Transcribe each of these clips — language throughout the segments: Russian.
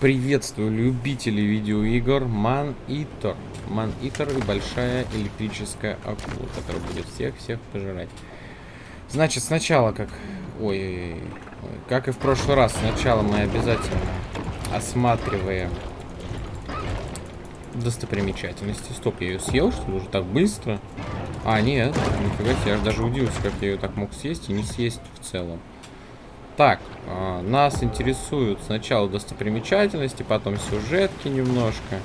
Приветствую любителей видеоигр Man Eater. Man Eater и большая электрическая акула, которая будет всех-всех пожирать. Значит, сначала как... Ой, ой, ой, как и в прошлый раз, сначала мы обязательно осматриваем достопримечательности. Стоп, я ее съел, что ли, уже так быстро? А, нет, нифига себе, я же даже удивился, как я ее так мог съесть и не съесть в целом. Так, э, нас интересуют сначала достопримечательности, потом сюжетки немножко.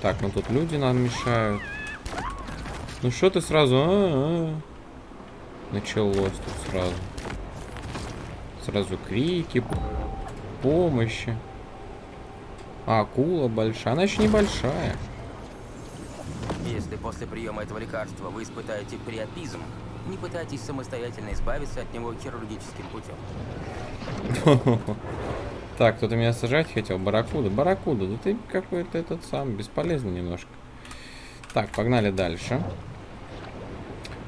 Так, ну тут люди нам мешают. Ну что ты сразу... А -а -а. Началось тут сразу. Сразу крики, помощи. А, акула большая. Она еще небольшая. Если после приема этого лекарства вы испытаете приопизм, не пытайтесь самостоятельно избавиться от него хирургическим путем. Так, кто-то меня сажать хотел? Барракуда. Барракуда, да ты какой-то этот сам, бесполезный немножко. Так, погнали дальше.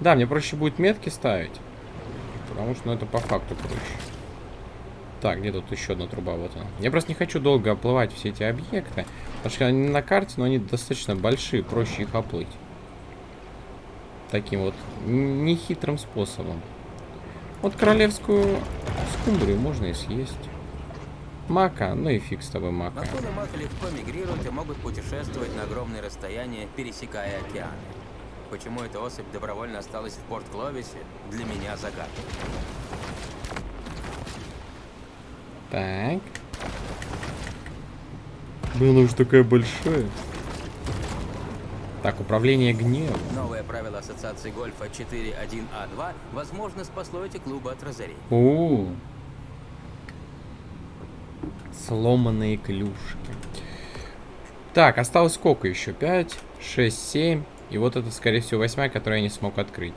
Да, мне проще будет метки ставить. Потому что ну, это по факту проще. Так, где тут еще одна труба? Вот она. Я просто не хочу долго оплывать все эти объекты. Потому что они на карте, но они достаточно большие, проще их оплыть таким вот нехитрым способом. Вот королевскую скумбрию можно и съесть. Мака, ну и фиг с тобой мака. Акулы мака легко мигрируют и могут путешествовать на огромные расстояния, пересекая океаны. Почему эта особь добровольно осталась в Порт-Кловисе, для меня загадка. Так. Была уж такая большая. Так, управление гневом. Новое правило Ассоциации Гольфа 4.1А2 возможно спасло эти клубы от разорения. О, сломанные клюшки. Так, осталось сколько еще? 5, 6, 7. И вот это, скорее всего, восьмая, которую я не смог открыть.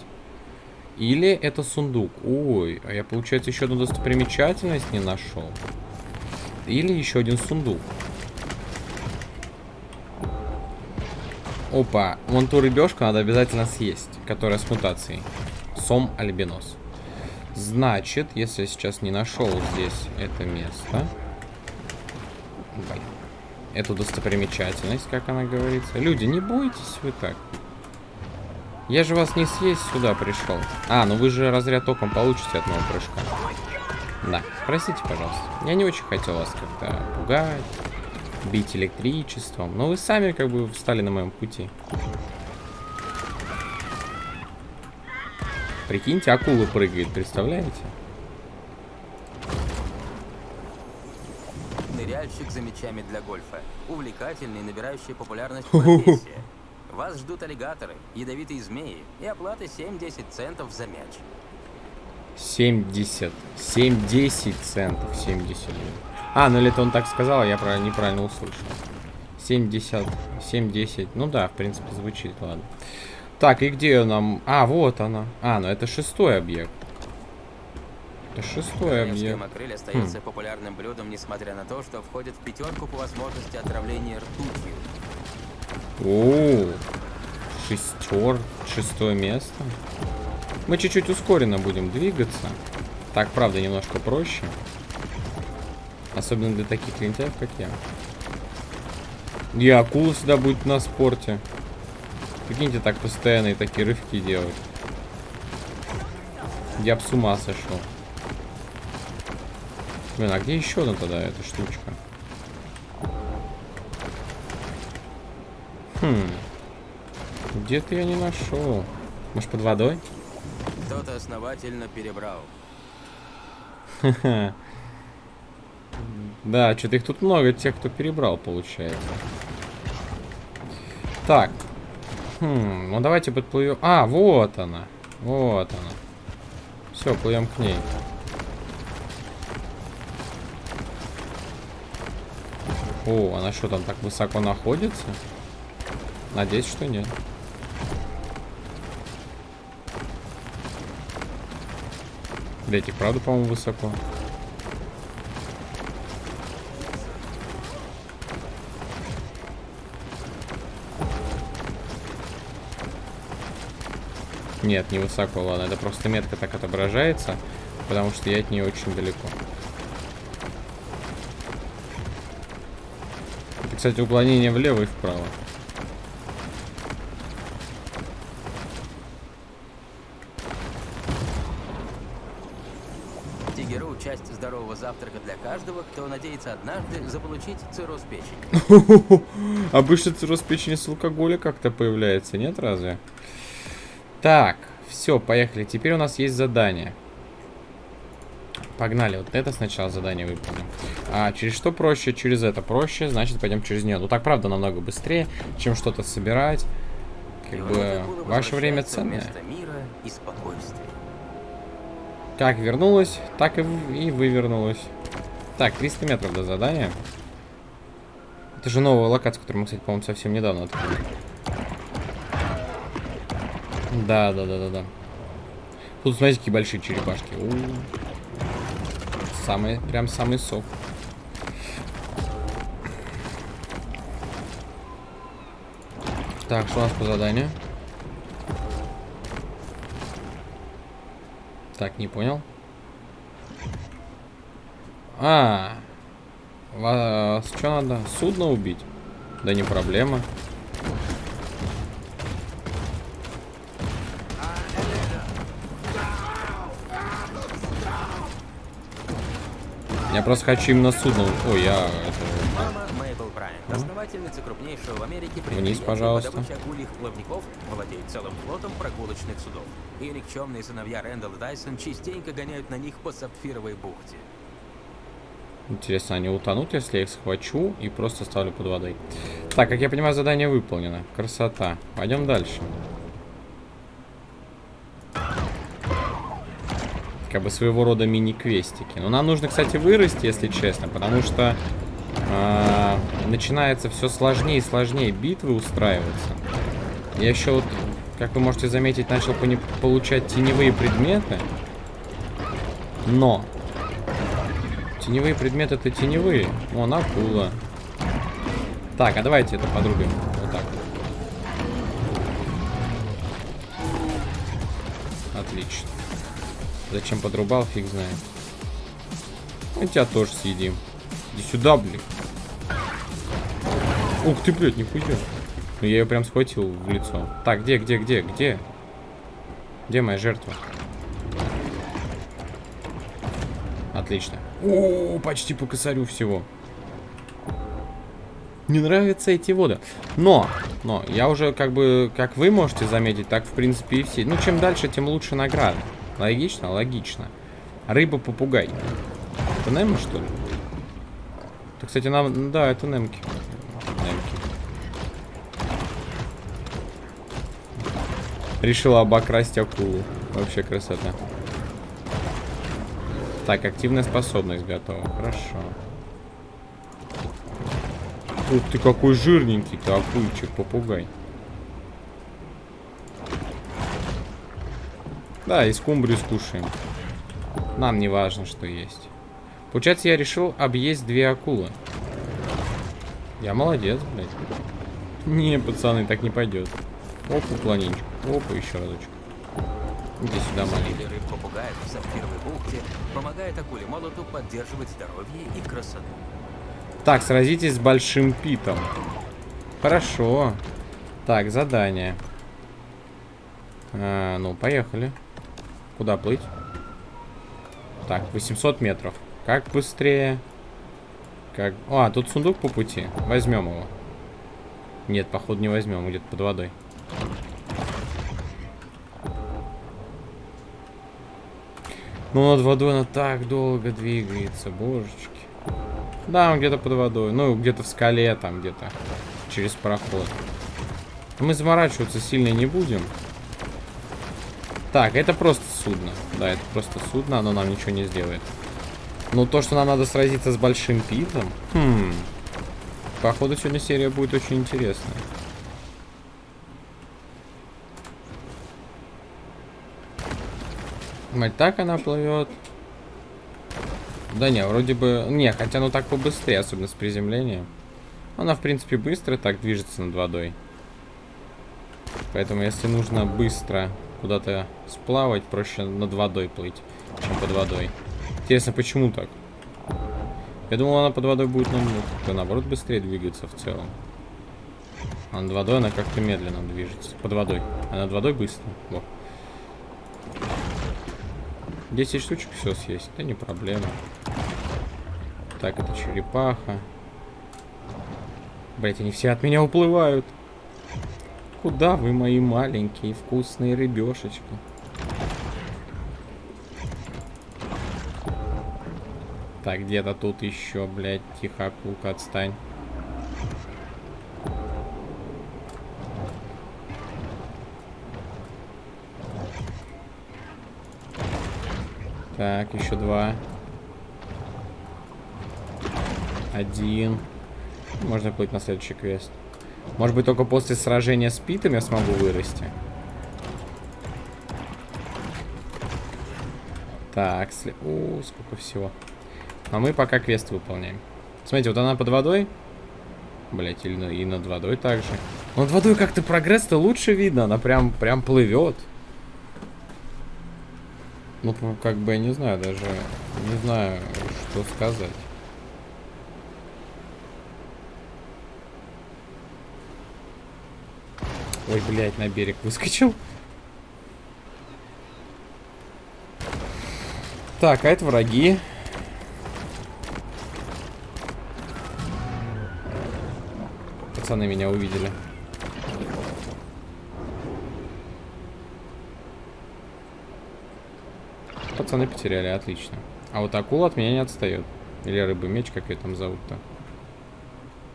Или это сундук. Ой, а я, получается, еще одну достопримечательность не нашел. Или еще один сундук. Опа, вон ту рыбешку надо обязательно съесть, которая с мутацией. Сом альбинос. Значит, если я сейчас не нашел здесь это место... Блин. Эту достопримечательность, как она говорится. Люди, не бойтесь вы так. Я же вас не съесть сюда пришел. А, ну вы же разряд током получите от моего прыжка. Да, простите, пожалуйста. Я не очень хотел вас как-то пугать бить электричеством. Но вы сами как бы встали на моем пути. Прикиньте, акула прыгает, представляете? Ныряльщик за мячами для гольфа. Увлекательный, набирающий популярность профессия. Вас ждут аллигаторы, ядовитые змеи и оплата 7-10 центов за мяч. 70. 7-10 центов. 70. А, ну или это он так сказал, а я про неправильно услышал. 70, 7-10. Ну да, в принципе, звучит, ладно. Так, и где нам... А, вот она. А, ну это шестой объект. Это шестой объект. макрель остается хм. популярным блюдом, несмотря на то, что входит в пятерку по возможности отравления ртутью. О, шестер, шестое место. Мы чуть-чуть ускоренно будем двигаться. Так, правда, немножко проще. Особенно для таких лентяев, как я. И акула всегда будет на спорте. Прикиньте, так постоянно и такие рывки делать. Я б с ума сошел. Блин, а где еще одна тогда эта штучка? Хм. Где-то я не нашел. Может, под водой? Кто-то основательно перебрал. Ха-ха. Да, что-то их тут много, тех, кто перебрал, получается. Так. Хм, ну давайте подплывем. А, вот она. Вот она. Все, плывем к ней. О, она что там так высоко находится? Надеюсь, что нет. Блять, их правда, по-моему, высоко. Нет, не высоко, ладно. Это просто метка так отображается, потому что я от нее очень далеко. Кстати, уклонение влево и вправо. Тигеру – часть здорового завтрака для каждого, кто надеется однажды заполучить цирроз печени. Обычно цирроз печени с алкоголя как-то появляется, нет разве? Так, все, поехали. Теперь у нас есть задание. Погнали, вот это сначала задание выполним. А через что проще? Через это проще, значит пойдем через нее. Ну так правда намного быстрее, чем что-то собирать. Как бы ваше время ценное. Как вернулась, так и, и вывернулась. Так, 300 метров до задания. Это же новая локация, которую мы, кстати, по-моему, совсем недавно открыли. Да, да, да, да, да. Тут, смотрите, какие большие черепашки. У. Самый, прям самый сок. Так, что у нас по заданию? Так, не понял. А, вас что надо? Судно убить? Да не проблема. Я просто хочу именно судно. Ой, я это. Брайант, основательница крупнейшего в Америке предприятия пожалуйста. по акульих плавников, владеет целым флотом прогулочных судов. И никчемные сыновья Рэндалл и Дайсон частенько гоняют на них по сапфировой бухте. Интересно, они утонут, если я их схвачу и просто ставлю под водой. Так, как я понимаю, задание выполнено. Красота. Пойдем дальше. Как бы своего рода мини-квестики. Но нам нужно, кстати, вырасти, если честно, потому что а, начинается все сложнее и сложнее битвы устраиваться. Я еще вот, как вы можете заметить, начал получать теневые предметы. Но Теневые предметы это теневые. Вон, акула. Так, а давайте это подрубим. Вот так. Отлично. Зачем подрубал, фиг знает. Мы тебя тоже съедим. Иди сюда, блин. Ух ты, блядь, нихуя. Ну я ее прям схватил в лицо. Так, где, где, где, где? Где моя жертва? Отлично. О, почти по косарю всего. Не нравятся эти воды. Но, но, я уже как бы, как вы можете заметить, так в принципе и все. Ну, чем дальше, тем лучше награда. Логично? Логично. Рыба-попугай. Это Немо, что ли? Это, кстати, нам... Да, это Немки. Немки. Решила обокрасть акулу. Вообще красота. Так, активная способность готова. Хорошо. Ух ты, какой жирненький-то акульчик, попугай. Да, и скумбрию скушаем. Нам не важно, что есть. Получается, я решил объесть две акулы. Я молодец, блядь. Не, пацаны, так не пойдет. Оп, уклонинчик. Опа, еще разочек. Иди сюда, маленький. Или рыб попугаев в сапфировой бухте помогает акуле молоту поддерживать здоровье и красоту. Так, сразитесь с большим питом. Хорошо. Так, задание. А, ну, поехали. Куда плыть? Так, 800 метров. Как быстрее? Как... А, тут сундук по пути. Возьмем его. Нет, походу не возьмем, где-то под водой. Ну, над водой она так долго двигается, божечки. Да, он где-то под водой. Ну, где-то в скале, там где-то. Через проход. Мы заморачиваться сильно не будем. Так, это просто судно. Да, это просто судно, оно нам ничего не сделает. Но то, что нам надо сразиться с большим питом... Хм... Походу, сегодня серия будет очень интересная. Мать, так она плывет. Да не, вроде бы... Не, хотя ну так побыстрее, особенно с приземлением. Она, в принципе, быстро так движется над водой. Поэтому, если нужно быстро куда-то сплавать, проще над водой плыть, чем под водой. Интересно, почему так? Я думал, она под водой будет нам, как-то наоборот быстрее двигаться в целом. А над водой она как-то медленно движется. Под водой. А над водой быстро. Вот. 10 штучек все съесть. Это не проблема. Так, это черепаха. Блять, они все от меня уплывают. Куда вы, мои маленькие вкусные рыбешечки? Так, где-то тут еще, блядь, тихо, акулка, отстань. Так, еще два. Один. Можно плыть на следующий квест. Может быть, только после сражения с Питом я смогу вырасти. Так, сли... О, сколько всего. А мы пока квест выполняем. Смотрите, вот она под водой. Блять, или и над водой также. над водой как-то прогресс-то лучше видно. Она прям, прям плывет. Ну, как бы, я не знаю даже. Не знаю, что сказать. Ой, блядь, на берег выскочил. Так, а это враги. Пацаны меня увидели. Пацаны потеряли, отлично. А вот акула от меня не отстает. Или рыба-меч, как ее там зовут-то.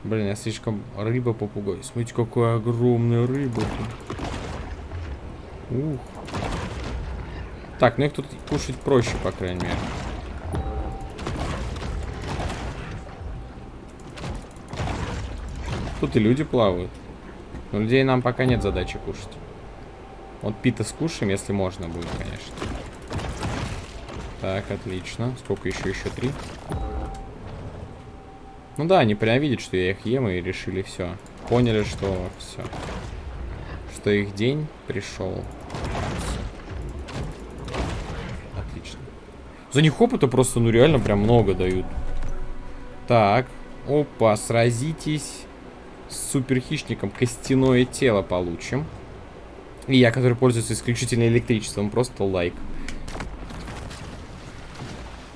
Блин, я слишком рыба-попугай. Смотрите, какая огромная рыба. Ух. Так, ну их тут кушать проще, по крайней мере. Тут и люди плавают. Но людей нам пока нет задачи кушать. Вот пита скушаем, если можно будет, конечно. Так, отлично. Сколько еще? Еще три. Ну да, они прям видят, что я их ем, и решили все. Поняли, что все. Что их день пришел. Отлично. За них опыта просто, ну реально, прям много дают. Так. Опа, сразитесь с суперхищником. Костяное тело получим. И я, который пользуется исключительно электричеством, просто лайк.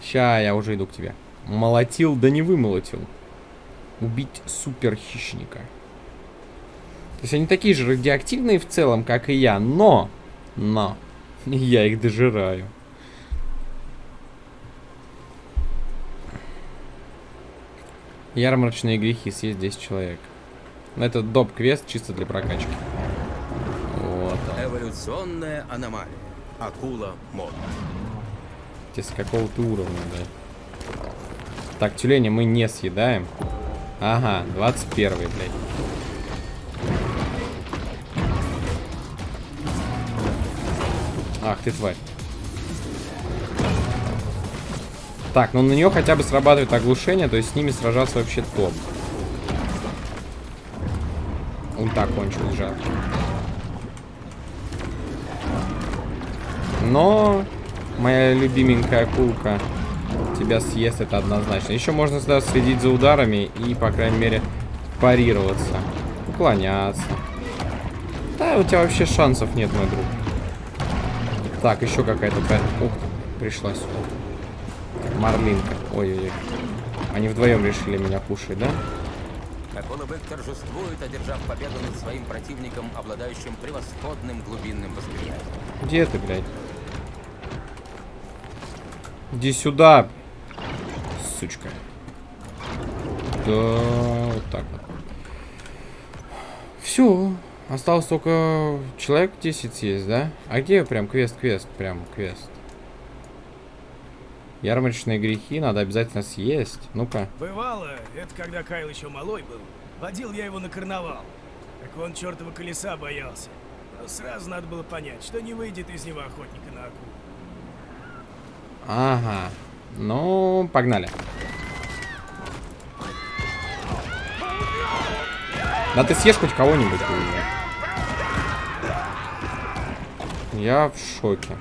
Ща, я уже иду к тебе. Молотил, да не вымолотил убить супер хищника. То есть они такие же радиоактивные в целом, как и я, но, но, я их дожираю. Ярмарочные грехи, съесть 10 человек. Это доп-квест чисто для прокачки. Вот он. Эволюционная аномалия. Акула мод. С какого-то уровня, да. Так, тюленя мы не съедаем. Ага, 21 блядь. Ах ты тварь. Так, ну на нее хотя бы срабатывает оглушение, то есть с ними сражаться вообще топ. Ульта кончилась, жалко. Но моя любименькая акулка тебя съест, это однозначно. Еще можно сюда следить за ударами и, по крайней мере, парироваться. Уклоняться. Да, у тебя вообще шансов нет, мой друг. Так, еще какая-то... Ух пришлась. Марлинка. Ой-ой-ой. Они вдвоем решили меня кушать, да? Акулабек торжествует, одержав победу над своим противником, обладающим превосходным глубинным восприятием. Где ты, блядь? Иди сюда, сучка. Да, вот так вот. Все. Осталось только человек 10 есть, да? А где прям квест-квест? Прям квест. Ярмарочные грехи надо обязательно съесть. Ну-ка. Бывало, это когда Кайл еще малой был. Водил я его на карнавал. Так он чертова колеса боялся. Но сразу надо было понять, что не выйдет из него охотника на акулу. Ага. Ну, погнали. Да ты съешь хоть кого-нибудь. Я в шоке.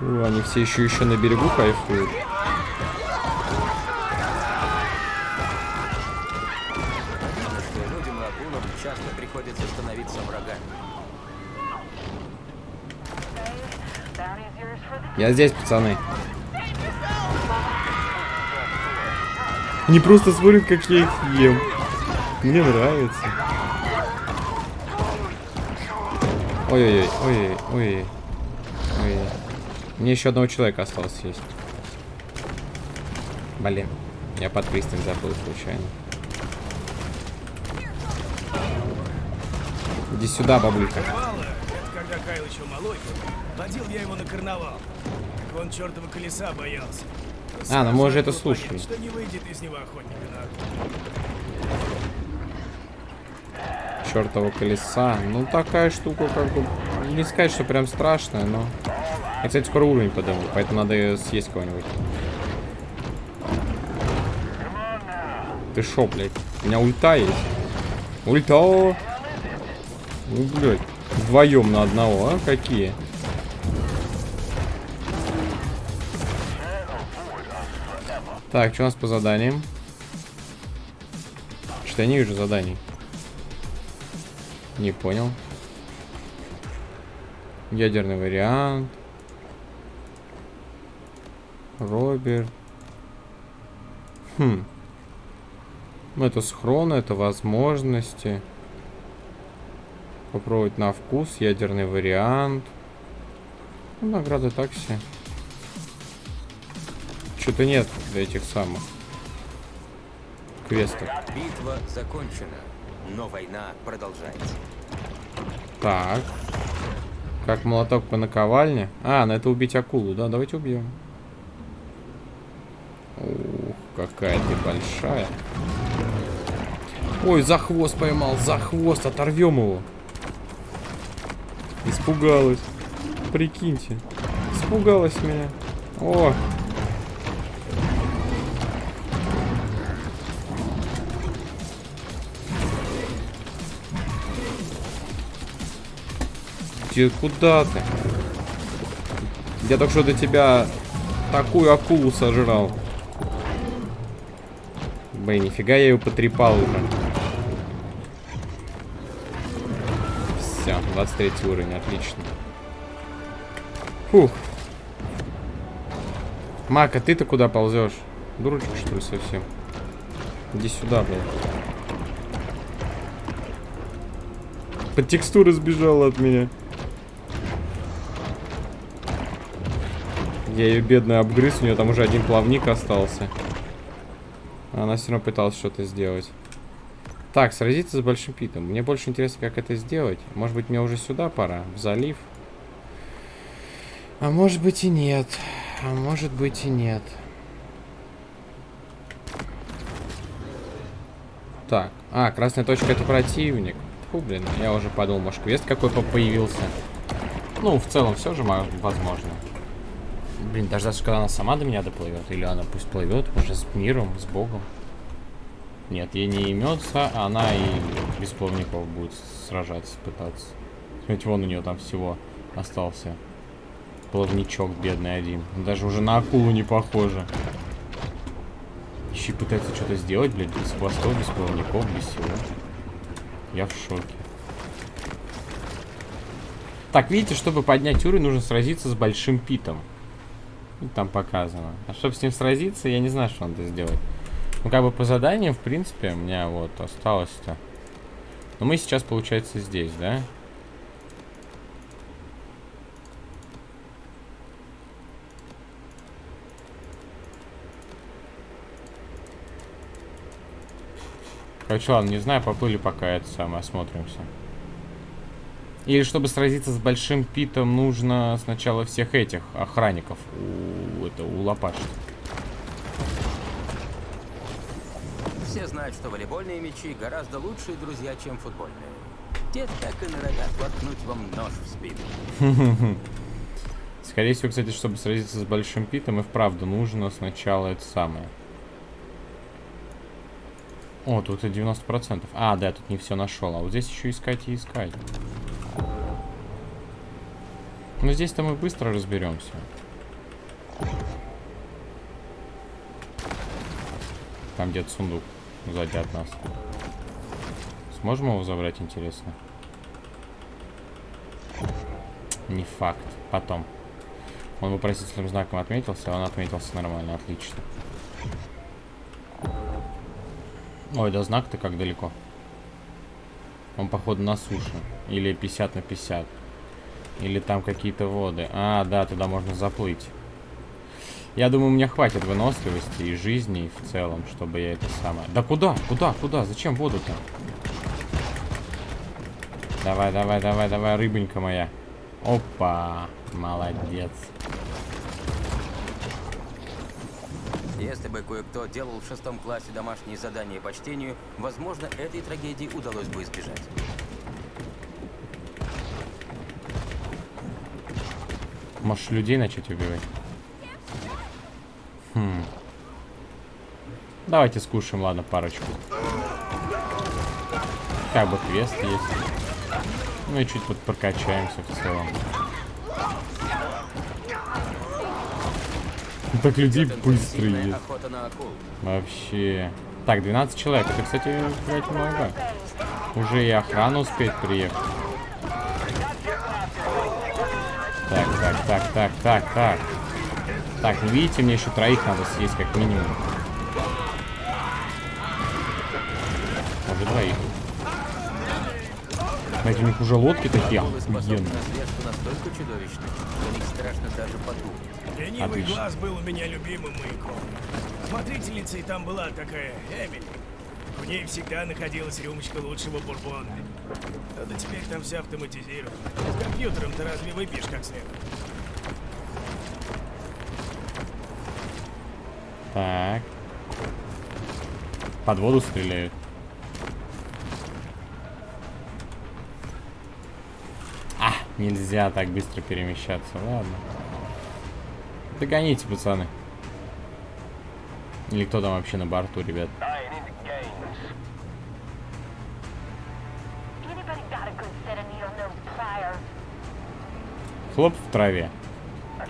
О, они все еще еще на берегу кайфуют. Людям лакунам часто приходится становиться врагами. Я здесь, пацаны. Они просто смотрят, как я их ем. Мне нравится. Ой-ой-ой, ой-ой, ой ой Мне еще одного человека осталось есть. Блин, я под пристань забыл случайно. Иди сюда, бабулька. Когда Кайл еще малой. Водил я его на карнавал. Он чертова колеса боялся. А, ну мы уже это слушали. Что не выйдет из него чертова колеса. Ну, такая штука, как бы... Не сказать, что прям страшная, но... Я, кстати, скоро уровень подыму, поэтому надо съесть кого-нибудь. Ты шо, блядь? У меня ульта есть. Ульта! Ну, блядь. Вдвоем на одного, а? Какие? Так, что у нас по заданиям? Что я не вижу заданий. Не понял. Ядерный вариант. Роберт. Хм. Ну, это схроны, это возможности. Попробовать на вкус. Ядерный вариант. Ну, награды так все. Что-то нет этих самых квестов. Битва закончена, но война продолжается. Так. Как молоток по наковальне. А, на это убить акулу, да? Давайте убьем. Ух, какая ты большая. Ой, за хвост поймал, за хвост, оторвем его. Испугалась. Прикиньте. Испугалась меня. О, Ты куда ты? Я только что до тебя такую акулу сожрал. Блин, нифига я ее потрепал уже. Все, 23 уровень, отлично. Фух. Мака, ты-то куда ползешь? Дурочка, что ли, совсем? Иди сюда, блин. Под текстуры сбежала от меня. Я ее бедную обгрыз, у нее там уже один плавник остался. Она все равно пыталась что-то сделать. Так, сразиться с большим питом. Мне больше интересно, как это сделать. Может быть, мне уже сюда пора? В залив? А может быть и нет. А может быть и нет. Так. А, красная точка это противник. Фу, блин, я уже подумал, может квест какой по- появился. Ну, в целом, все же мо- возможно. Блин, дождаться, когда она сама до меня доплывет. Или она пусть плывет уже с миром, с Богом. Нет, ей не имется, она и без плавников будет сражаться, пытаться. Смотрите, вон у нее там всего остался. Плавничок бедный один. Даже уже на акулу не похоже. Еще и пытается что-то сделать, блядь, без хвостов, без плавников, без всего. Я в шоке. Так, видите, чтобы поднять уровень, нужно сразиться с большим питом. И там показано. А чтобы с ним сразиться, я не знаю, что надо сделать. Ну, как бы по заданию, в принципе, у меня вот осталось-то. Но мы сейчас, получается, здесь, да? Короче, ладно, не знаю, поплыли пока это самое, осмотримся. Или чтобы сразиться с большим питом, нужно сначала всех этих охранников у, это, улопашить. Все знают, что волейбольные мячи гораздо лучшие друзья, чем футбольные. Те так и норовят воткнуть вам нож в спину. Скорее всего, кстати, чтобы сразиться с большим питом, и вправду нужно сначала это самое. О, тут и 90%. А, да, я тут не все нашел. А вот здесь еще искать и искать. Ну, здесь-то мы быстро разберемся. Там где-то сундук сзади от нас. Сможем его забрать, интересно? Не факт. Потом. Он вопросительным знаком отметился, а он отметился нормально, отлично. Ой, да знак-то как далеко. Он, походу, на суше. Или 50 на 50. Или там какие-то воды. А, да, туда можно заплыть. Я думаю, у меня хватит выносливости и жизни в целом, чтобы я это самое... Да куда? Куда? Куда? Зачем воду-то? Давай, давай, давай, давай, рыбонька моя. Опа, молодец. Если бы кое-кто делал в шестом классе домашние задания по чтению, возможно, этой трагедии удалось бы избежать. Можешь людей начать убивать? Хм. Давайте скушаем, ладно, парочку. Как бы квест есть. Ну и чуть вот прокачаемся в целом. Так людей быстро есть. Вообще. Так, 12 человек. Это, кстати, блядь, много. Уже и охрана успеет приехать. Так, так, так, так, так, так. Так, не видите, мне еще троих надо съесть как минимум. Уже двоих. Знаете, у них уже лодки такие охуенные. Ленивый глаз был у меня любимым маяком. Смотрительницей там была такая Эмили. В ней всегда находилась рюмочка лучшего бурбона. Надо теперь там все автоматизировано. С компьютером ты разве выпьешь как следует? Так. Под воду стреляют. А, нельзя так быстро перемещаться. Ладно. Догоните, пацаны. Или кто там вообще на борту, ребят? Хлоп в траве.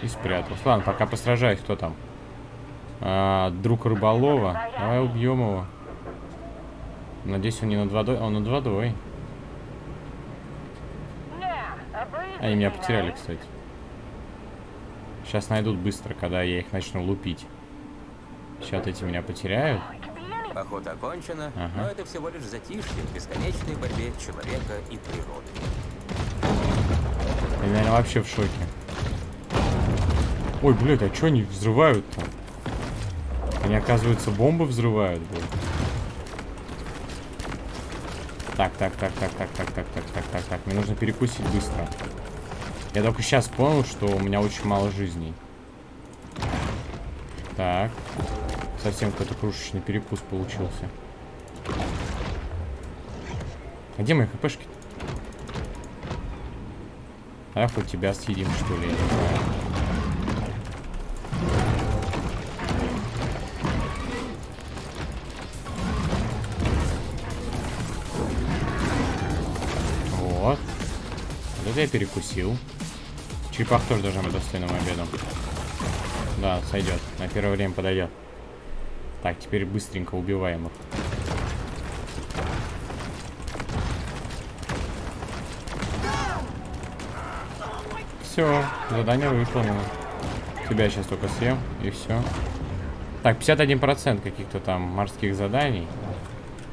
И спрятался. Ладно, пока посражаюсь, кто там. А, друг рыболова. Давай убьем его. Надеюсь, он не над водой. Он над водой. Они меня потеряли, кстати. Сейчас найдут быстро, когда я их начну лупить. Сейчас эти меня потеряют. Охота окончена, ага. но это всего лишь затишье в бесконечной борьбе человека и природы. Я, наверное, вообще в шоке. Ой, блядь, а что они взрывают-то? Они, оказывается, бомбы взрывают, блядь. Так, так, так, так, так, так, так, так, так, так, так. Мне нужно перекусить быстро. Я только сейчас понял, что у меня очень мало жизней. Так. Совсем какой-то крушечный перекус получился. А где мои хпшки? А хоть тебя съедим, что ли, я не знаю. Вот. Вот это я перекусил. Черепах тоже должен быть достойным обедом. Да, сойдет. На первое время подойдет. Так, теперь быстренько убиваем их. Все, задание выполнено. Тебя сейчас только съем, и все. Так, 51% каких-то там морских заданий.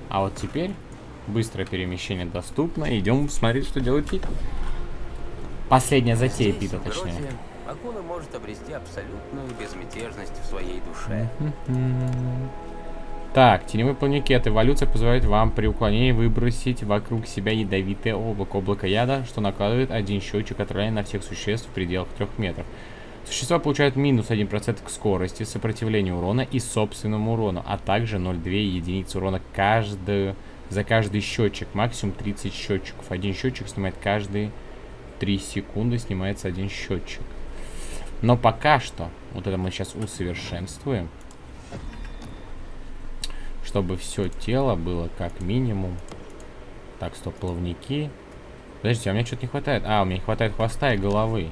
А вот теперь быстрое перемещение доступно. Идем смотреть, что делает Пит. Последняя затея Здесь, Пита, точнее. Гроте, акула может обрести абсолютную безмятежность в своей душе. Так, теневые плавники. Эволюция позволяет вам при уклонении выбросить вокруг себя ядовитое облако. Облако яда, что накладывает один счетчик отравления на всех существ в пределах 3 метров. Существа получают минус 1% к скорости, сопротивлению урона и собственному урону, а также 0,2 единицы урона каждую, за каждый счетчик. Максимум 30 счетчиков. Один счетчик снимает каждые 3 секунды, снимается один счетчик. Но пока что, вот это мы сейчас усовершенствуем чтобы все тело было как минимум. Так, стоп, плавники. Подождите, а мне что-то не хватает. А, у меня не хватает хвоста и головы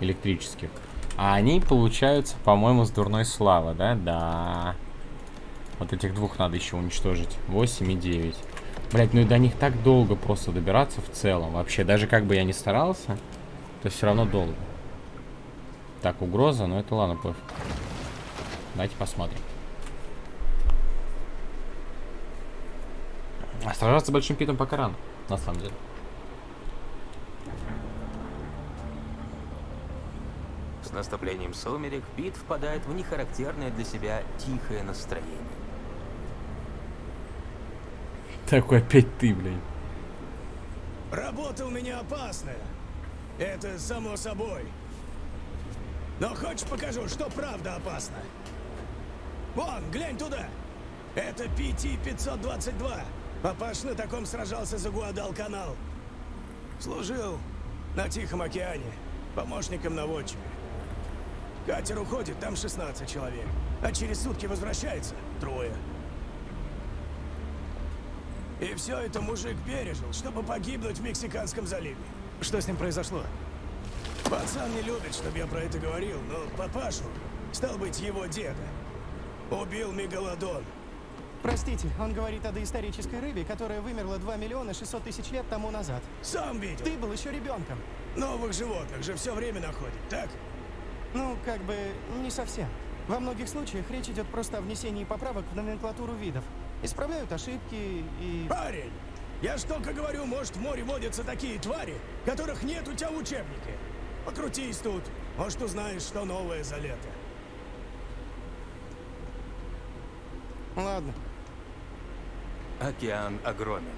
электрических. А они получаются, по-моему, с дурной славы, да? Да. Вот этих двух надо еще уничтожить. 8 и 9. Блять, ну и до них так долго просто добираться в целом. Вообще, даже как бы я ни старался, то все равно долго. Так, угроза, но это ладно, пофиг. Давайте посмотрим. А сражаться большим питом пока рано, на самом деле. С наступлением сумерек Пит впадает в нехарактерное для себя тихое настроение. Такой опять ты, блин. Работа у меня опасная. Это само собой. Но хочешь покажу, что правда опасно? Вон, глянь туда. Это PT-522. Папаш на таком сражался за Гуадал-канал. Служил на Тихом океане, помощником наводчика. Катер уходит, там 16 человек. А через сутки возвращается трое. И все это мужик пережил, чтобы погибнуть в Мексиканском заливе. Что с ним произошло? Пацан не любит, чтобы я про это говорил, но папашу, стал быть, его деда, убил Мегалодон. Простите, он говорит о доисторической рыбе, которая вымерла 2 миллиона 600 тысяч лет тому назад. Сам видел. Ты был еще ребенком. Новых животных же все время находит, так? Ну, как бы, не совсем. Во многих случаях речь идет просто о внесении поправок в номенклатуру видов. Исправляют ошибки и... Парень, я ж только говорю, может в море водятся такие твари, которых нет у тебя в учебнике. Покрутись тут, может узнаешь, что новое за лето. Ладно. Океан огромен,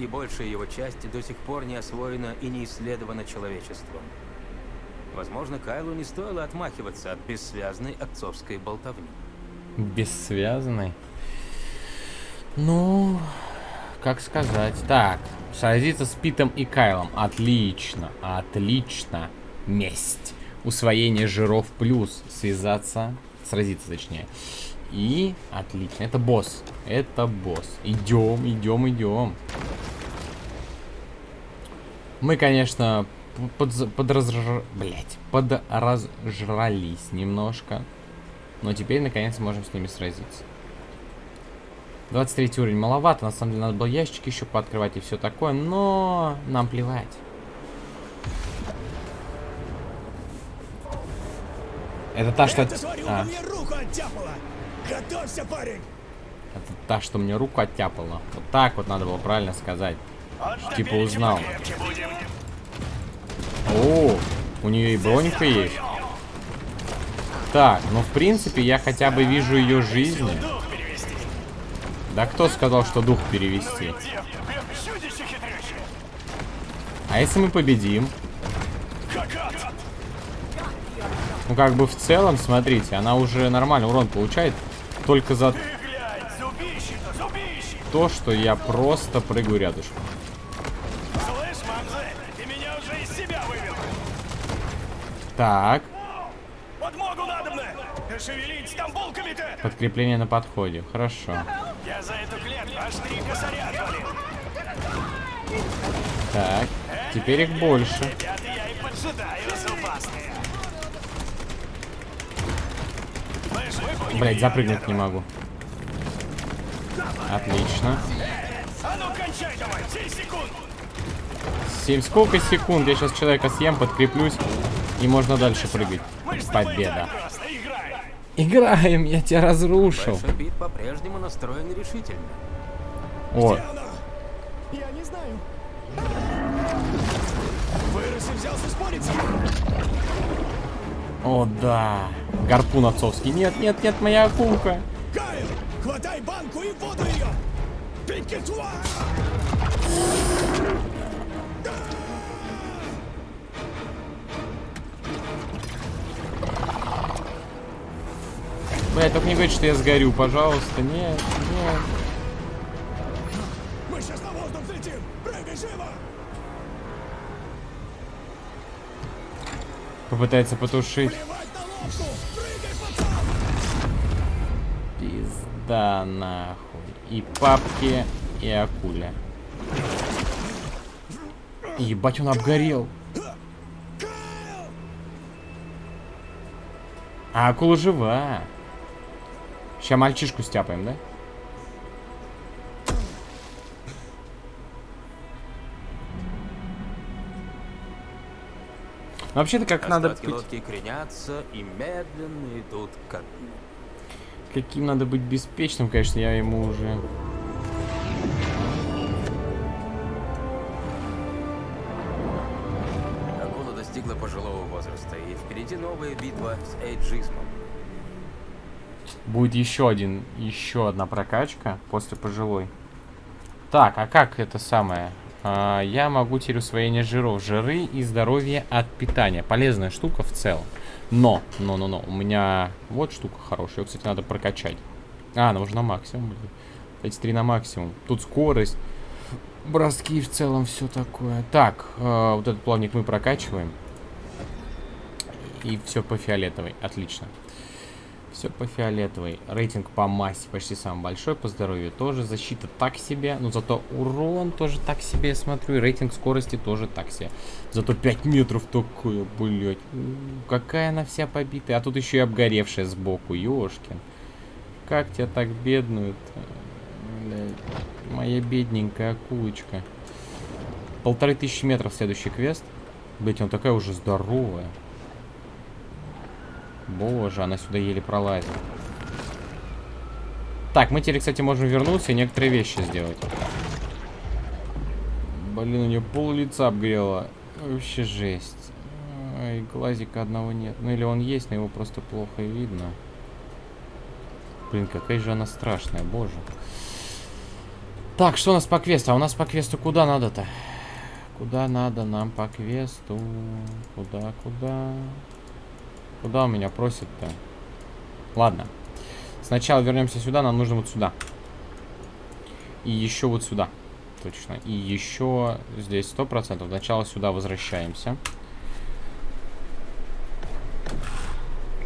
и большая его часть до сих пор не освоена и не исследована человечеством. Возможно, Кайлу не стоило отмахиваться от бессвязной отцовской болтовни. Бессвязный. Ну, как сказать. Так, сразиться с Питом и Кайлом. Отлично, отлично. Месть. Усвоение жиров плюс. Связаться, сразиться точнее. И отлично. Это босс. Это босс. Идем, идем, идем. Мы, конечно, под, подразж... Блять, подразжрались немножко. Но теперь, наконец, можем с ними сразиться. 23 уровень маловато. На самом деле, надо было ящики еще пооткрывать и все такое. Но нам плевать. Это та, что... Это, смотри, А. Готовься, парень. это та, что мне руку оттяпала. Вот так вот надо было правильно сказать. Типа узнал. О, у нее и бронька есть. Так, ну в принципе я хотя бы вижу ее жизни. Да кто сказал, что дух перевести? А если мы победим? Ну как бы в целом, смотрите, она уже нормально урон получает. Только за то, что я просто прыгаю рядышком. Слышь, Мамзель, ты меня уже из себя вывел. Так, Подмогу надо мне. Шевелить там булками-то. подкрепление на подходе. Хорошо. Я за эту клетку аж три косаря отвалил. Так, теперь их больше. Ребята, я и поджидаю зубастые. Блять, запрыгнуть не могу. Отлично. А ну кончай давай, 7 секунд. 7 сколько секунд? Я сейчас человека съем, подкреплюсь. И можно дальше прыгать. Победа. Играем, я тебя разрушил. Пит по-прежнему настроен решительно. О, Я не знаю. вырос и взялся спорить с ним. о да. Гарпун отцовский. Нет, нет, нет, моя акулка. Кайл, хватай банку и воду ее. Пикетуа! Блять, только не говори, что я сгорю, пожалуйста. Нет, нет. Мы сейчас на воздух взлетим. Прыгай живо. Попытается потушить. Прыгай. Пизда нахуй. И папки, и акуля. Ебать, он обгорел. А акула жива. Сейчас мальчишку стяпаем, да? Ну, вообще-то как Остатки надо быть... кренятся и медленно идут к. Каким надо быть беспечным, конечно, я ему уже... Акула достигла пожилого возраста, и впереди новая битва с эйджизмом. Будет еще один, еще одна прокачка после пожилой. Так, а как это самое? А, я могу теперь усвоение жиров. Жиры и здоровье от питания. Полезная штука в целом. Но, но, но, но, у меня вот штука хорошая. Ее, кстати, надо прокачать. А, она уже на максимум. Эти три на максимум. Тут скорость, броски в целом, все такое. Так, э, вот этот плавник мы прокачиваем. И все по фиолетовой. Отлично. Все по фиолетовой. Рейтинг по массе почти самый большой, по здоровью тоже. Защита так себе, но зато урон тоже так себе, я смотрю. И рейтинг скорости тоже так себе. Зато 5 метров такое, блять. Какая она вся побитая. А тут еще и обгоревшая сбоку, ёшкин. Как тебя так бедную-то? Блядь. Моя бедненькая акулочка. Полторы тысячи метров следующий квест. Блять, он такая уже здоровая. Боже, она сюда еле пролазит. Так, мы теперь, кстати, можем вернуться и некоторые вещи сделать. Блин, у нее пол лица обгрело. Вообще жесть. Ай, глазика одного нет. Ну или он есть, но его просто плохо видно. Блин, какая же она страшная, боже. Так, что у нас по квесту? А у нас по квесту куда надо-то? Куда надо нам по квесту? Куда, куда? Куда у меня просит-то? Ладно. Сначала вернемся сюда, нам нужно вот сюда. И еще вот сюда. Точно. И еще здесь сто процентов. Сначала сюда возвращаемся.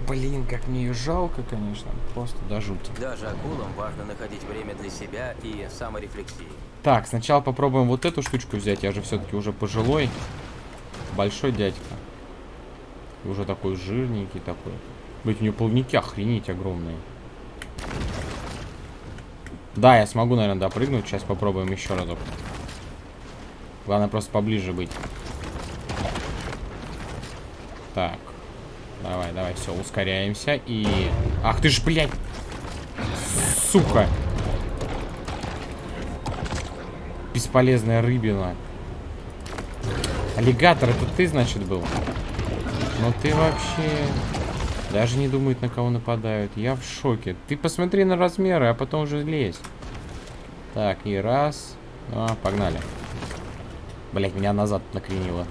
Блин, как мне ее жалко, конечно. Просто до жути. Даже акулам важно находить время для себя и саморефлексии. Так, сначала попробуем вот эту штучку взять. Я же все-таки уже пожилой. Большой дядька. Уже такой жирненький такой. Быть, у него плавники охренеть огромные. Да, я смогу, наверное, допрыгнуть. Сейчас попробуем еще разок. Главное просто поближе быть. Так. Давай, давай, все, ускоряемся и... Ах ты ж, блядь! Сука! Бесполезная рыбина. Аллигатор, это ты, значит, был? Ну ты вообще... Даже не думает, на кого нападают. Я в шоке. Ты посмотри на размеры, а потом уже лезь. Так, и раз. А, погнали. Блять, меня назад накренило.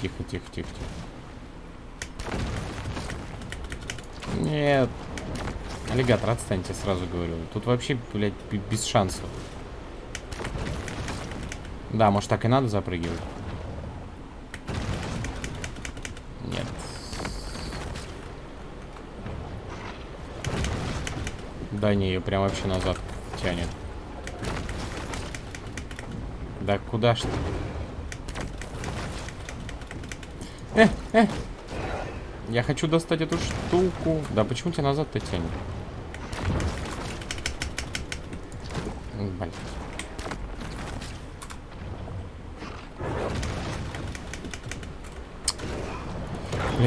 Тихо, тихо, тихо, тихо. Нет. Аллигатор, отстаньте, сразу говорю. Тут вообще, блядь, без шансов. Да, может так и надо запрыгивать? Нет. Да не, ее прям вообще назад тянет. Да куда ж ты? Э, э. Я хочу достать эту штуку. Да почему тебя назад-то тянет? Блин.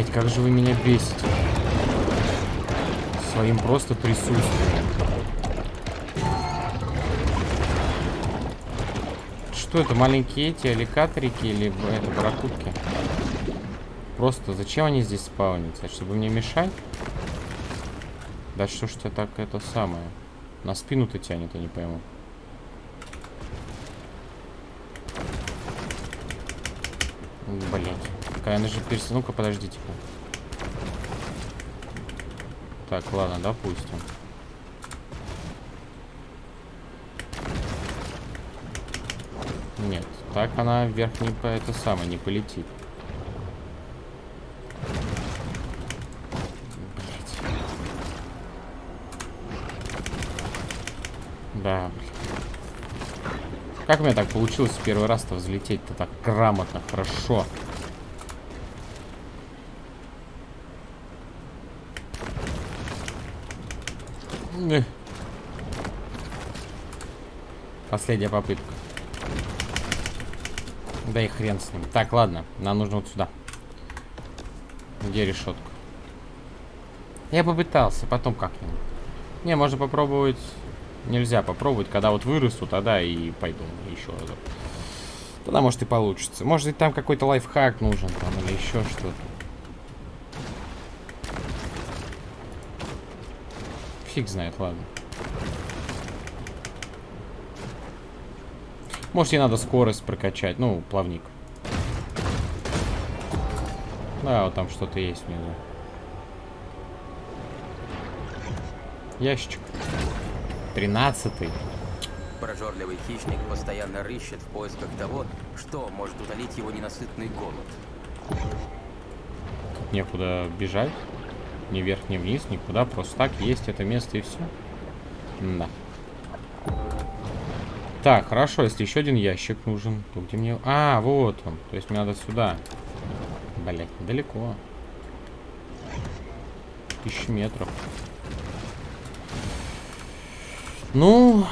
Блять, как же вы меня бесите. Своим просто присутствием. Что это, маленькие эти алликаторики или это барракудки? Просто зачем они здесь спаунятся? Чтобы мне мешать? Да что ж ты так это самое? На спину-то тянет, я не пойму. Блять. Какая она же перс... Ну-ка, подождите. Так, ладно, допустим. Нет, так она вверх не по это самое не полетит. Да. Как у меня так получилось в первый раз-то взлететь-то так грамотно, хорошо? Эх. Последняя попытка. Да и хрен с ним. Так, ладно, нам нужно вот сюда. Где решетка? Я попытался, потом как-нибудь. Не, можно попробовать... Нельзя попробовать, когда вот вырасту, тогда и пойду еще разок. Тогда может и получится. Может быть там какой-то лайфхак нужен там или еще что-то. Фиг знает, ладно. Может, ей надо скорость прокачать. Ну, плавник. Да, вот там что-то есть внизу. Ящичек. Тринадцатый. Прожорливый хищник постоянно рыщет в поисках того, что может утолить его ненасытный голод. Некуда бежать. Ни вверх, ни вниз, никуда. Просто так есть это место и все. Да. Так, хорошо, если еще один ящик нужен, то где мне... А, вот он. То есть мне надо сюда. Блять, далеко. Тысячи метров. Ну...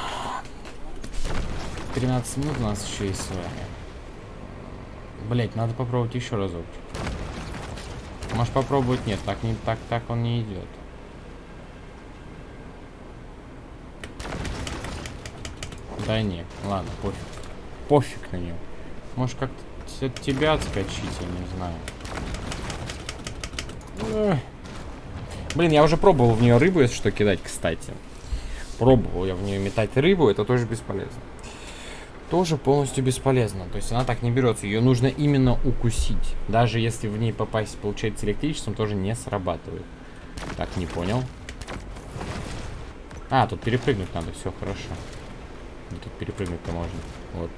13 минут у нас еще есть с вами. Блять, надо попробовать еще разок. Может попробовать? Нет, так не так, так он не идет. Да не, ладно, пофиг. Пофиг на него. Может как-то от тебя отскочить, я не знаю. Блин, я уже пробовал в нее рыбу, если что, кидать, кстати. Пробовал я в нее метать рыбу, это тоже бесполезно. Тоже полностью бесполезно. То есть она так не берется. Ее нужно именно укусить. Даже если в ней попасть, получается, электричеством, тоже не срабатывает. Так, не понял. А, тут перепрыгнуть надо, все хорошо. Тут перепрыгнуть-то можно. Вот.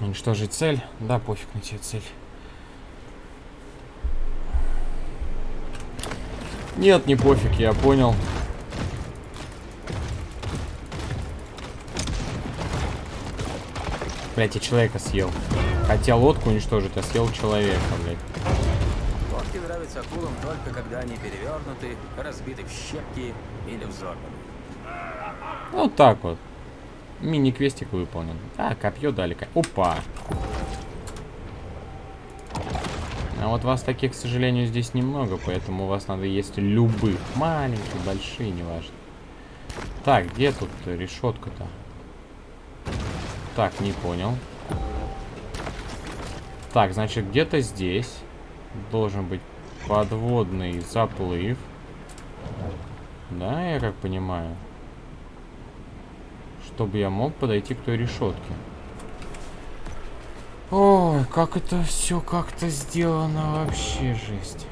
Уничтожить цель. Да, пофиг на тебе цель. Нет, не пофиг, я понял. Блять, я человека съел. Хотел лодку уничтожить, а съел человека, блядь. Нравятся акулам только когда они перевернуты, разбиты в щепки или взорваны. Вот так вот. Мини-квестик выполнен. А, копье дали. Опа. А вот вас таких, к сожалению, здесь немного, поэтому у вас надо есть любых. Маленькие, большие, неважно. Так, где тут решетка-то? Так, не понял. Так, значит, где-то здесь должен быть подводный заплыв. Да, я как понимаю. Чтобы я мог подойти к той решетке. Ой, как это все как-то сделано вообще жесть.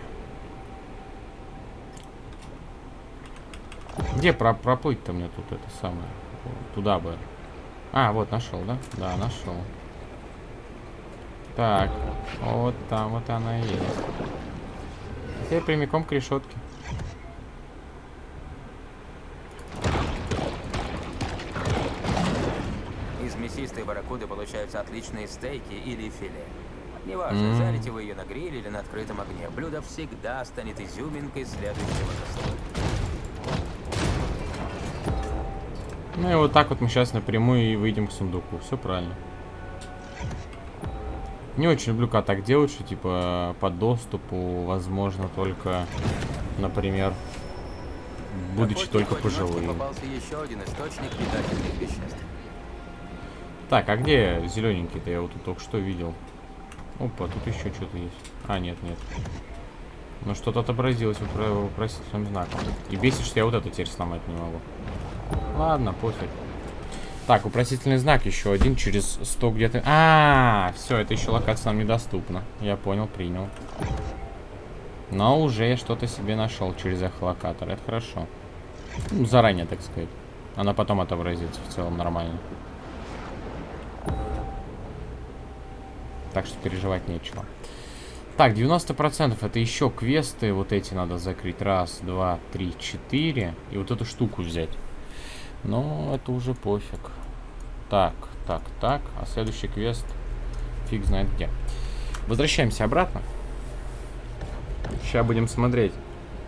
Где про проплыть-то мне тут это самое? Туда бы. А, вот нашел, да? Да, нашел. Так, вот там вот она есть. Теперь прямиком к решетке. Из мясистой барракуды получаются отличные стейки или филе. Неважно, М. жарите вы ее на гриле или на открытом огне, блюдо всегда станет изюминкой следующего заслуга. Ну и вот так вот мы сейчас напрямую и выйдем к сундуку. Все правильно. Не очень люблю, когда так делают, что типа по доступу возможно только, например, будучи только пожилым. Так, а где зелененький-то? Я вот тут только что видел. Опа, тут еще что-то есть. А, нет, нет. Ну что-то отобразилось вопро- вопросительным знаком. И бесит, что я вот это теперь сломать не могу. Ладно, пофиг. Так, вопросительный знак еще один через 100 где-то. А, все, это еще локация нам недоступна. Я понял, принял. Но уже я что-то себе нашел через эхолокатор. Это хорошо. Ну, заранее, так сказать. Она потом отобразится в целом нормально. Так что переживать нечего. Так, 90% это еще квесты. Вот эти надо закрыть. Раз, два, три, четыре. И вот эту штуку взять. Но это уже пофиг. Так, так, так. А следующий квест фиг знает где. Возвращаемся обратно. Сейчас будем смотреть,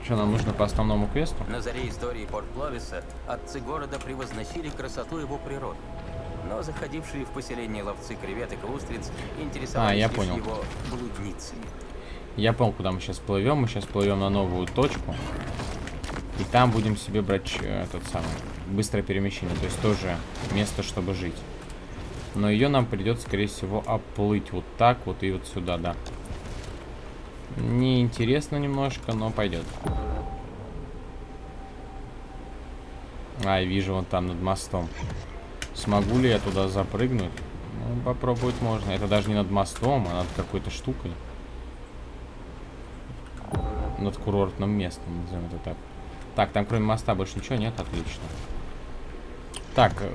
Что нам нужно по основному квесту? На заре истории Порт Пловиса отцы города превозносили красоту его природы. Но заходившие в поселение ловцы креветок и устриц интересовались А, я понял. его блудницами. Я понял, куда мы сейчас плывем. Мы сейчас плывем на новую точку. И там будем себе брать э, этот самый быстрое перемещение. То есть тоже место, чтобы жить. Но ее нам придется, скорее всего, оплыть вот так вот и вот сюда, да. Неинтересно немножко, но пойдет. А, вижу вон там над мостом. Смогу ли я туда запрыгнуть? Ну, попробовать можно. Это даже не над мостом, а над какой-то штукой. Над курортным местом, назовем это так. Так, там кроме моста больше ничего нет, отлично. Так, э,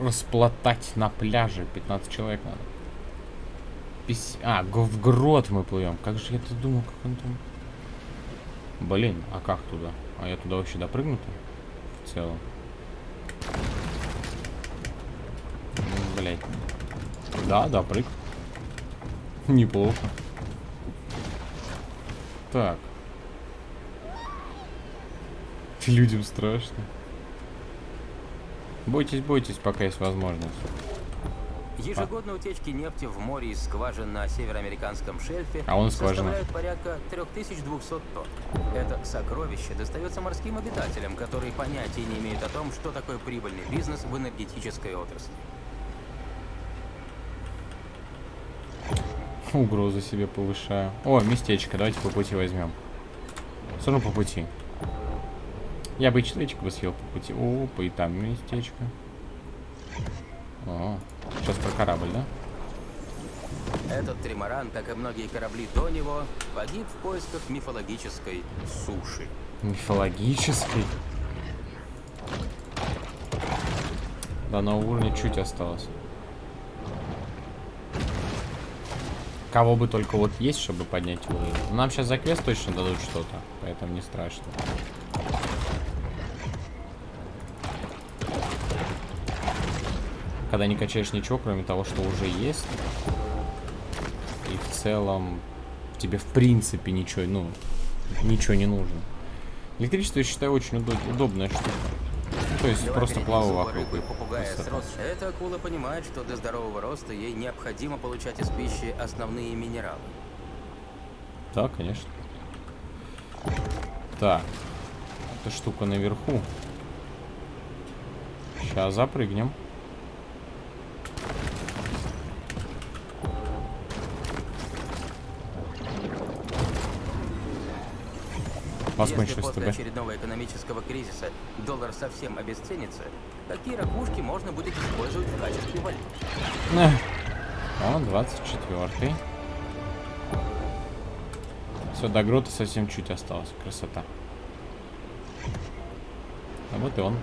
расплатать на пляже. 15 человек надо. Пись- А, г- в грот мы плывем. Как же я-то думал, как он там... Блин, а как туда? А я туда вообще допрыгну-то? В целом. Блять. Да, допрыг. Неплохо. Так. Людям страшно. Бойтесь, бойтесь, пока есть возможность. Ежегодно утечки нефти в море из скважин на североамериканском шельфе А он скважина. составляют порядка 3200 тонн. Это сокровище достается морским обитателям, которые понятия не имеют о том, что такое прибыльный бизнес в энергетической отрасли. Угрозу себе повышаю. О, местечко, давайте по пути возьмем. Все равно по пути. Я бы и человечка бы съел по пути. Опа, и там местечко. О, сейчас про корабль, да? Этот тримаран, как и многие корабли до него, погиб в поисках мифологической суши. Мифологический. До нового уровня чуть осталось. Кого бы только вот есть, чтобы поднять уровень. Ну, Нам сейчас за квест точно дадут что-то, поэтому не страшно. Когда не качаешь ничего, кроме того, что уже есть. И в целом тебе в принципе ничего, ну, ничего не нужно. Электричество, я считаю, очень удо- удобная штука. Ну, то есть просто плаваю вокруг. Эта акула понимает, что для здорового роста ей необходимо получать из пищи основные минералы. Да, конечно. Так. Эта штука наверху. Сейчас запрыгнем. Если после очередного экономического кризиса доллар совсем обесценится, такие ракушки можно будет использовать в качестве валюты. Эх. О, 24 Все, до грота совсем чуть осталось. Красота. А вот и он.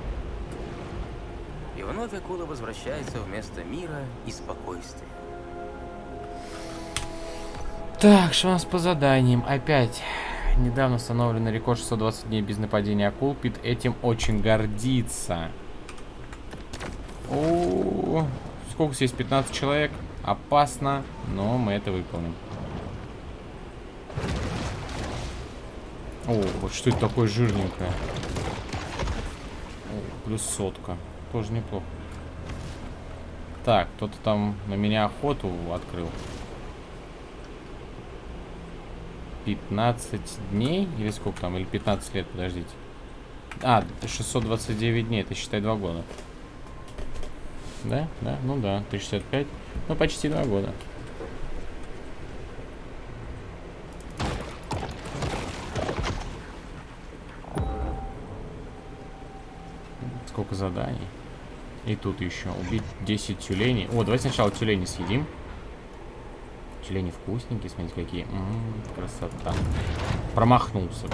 И вновь акула возвращается вместо мира и спокойствия. Так, нас по заданиям? Опять. Недавно установленный рекорд 620 дней без нападения акул. Пит этим очень гордится. О, сколько здесь? 15 человек. Опасно, но мы это выполним. О, вот что это такое жирненькое? О, плюс сотка. Тоже неплохо. Так, кто-то там на меня охоту открыл. 15 дней? Или сколько там? Или 15 лет, подождите. А, 629 дней, это считай 2 года. Да? Да? Ну да, 365. Ну, почти 2 года. Сколько заданий? И тут еще убить 10 тюленей. О, давайте сначала тюлени съедим. Тюлени вкусненькие, смотрите, какие. М, красота. Промахнулся.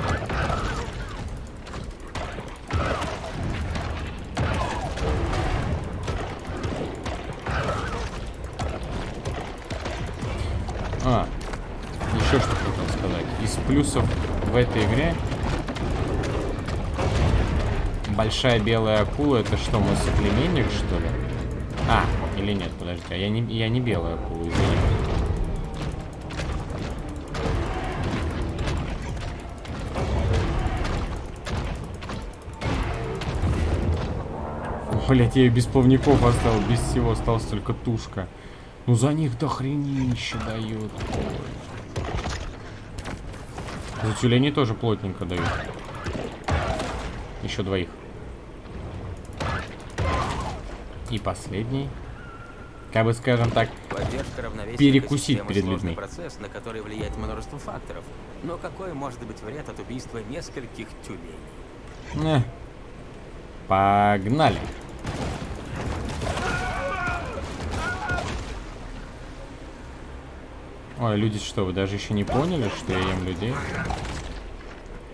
А, еще что хотел сказать. Из плюсов в этой игре большая белая акула это что, мой соплеменник, что ли? А, или нет, подожди, а я не, я не белая акула, извини. Блять, я ее без плавников оставил, без всего, осталась только тушка. Ну за них дохренище дают. Ой. За тюленей тоже плотненько дают. Еще двоих. И последний. Как бы скажем так, Перекусить перед людьми. процесс, на который влияет множество факторов. Но какой может быть вред от убийства нескольких тюленей? э, погнали. Ой, люди что, вы даже еще не поняли, что я ем людей?